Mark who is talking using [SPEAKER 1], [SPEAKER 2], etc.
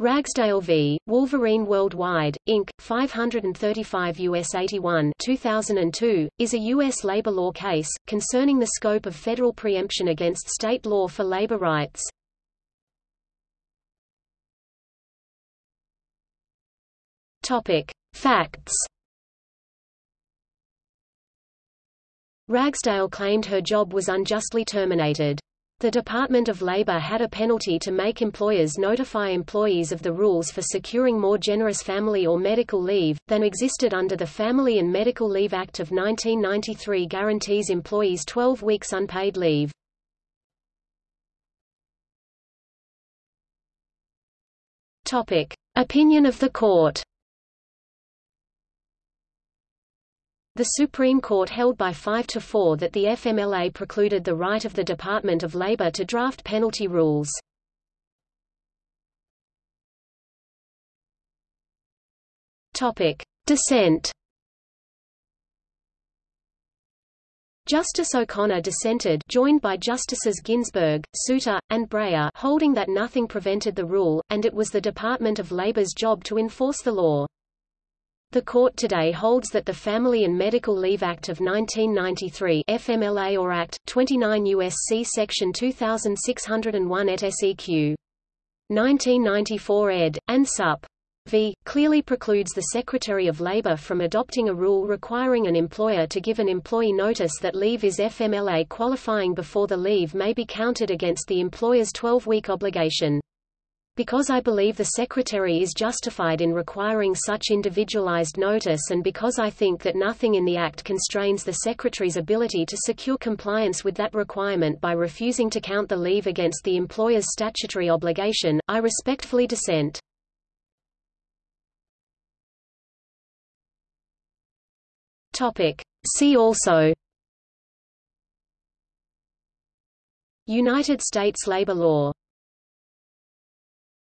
[SPEAKER 1] Ragsdale v. Wolverine Worldwide, Inc., 535 U.S. 81 2002, is a U.S. labor law case, concerning the scope of federal preemption against state law for labor rights. Facts Ragsdale claimed her job was unjustly terminated. The Department of Labor had a penalty to make employers notify employees of the rules for securing more generous family or medical leave, than existed under the Family and Medical Leave Act of 1993 guarantees employees 12 weeks unpaid leave. Opinion of the court The Supreme Court held by 5 to 4 that the FMLA precluded the right of the Department of Labor to draft penalty rules. Topic: Dissent. Justice O'Connor dissented joined by Justices Ginsburg, Souter, and Breyer holding that nothing prevented the rule, and it was the Department of Labor's job to enforce the law. The court today holds that the Family and Medical Leave Act of 1993 FMLA or Act, 29 U.S.C. Section 2601 et seq. 1994 ed. and Sup. V. clearly precludes the Secretary of Labor from adopting a rule requiring an employer to give an employee notice that leave is FMLA qualifying before the leave may be counted against the employer's 12-week obligation. Because I believe the Secretary is justified in requiring such individualized notice and because I think that nothing in the Act constrains the Secretary's ability to secure compliance with that requirement by refusing to count the leave against the employer's statutory obligation, I respectfully dissent. See also United States labor law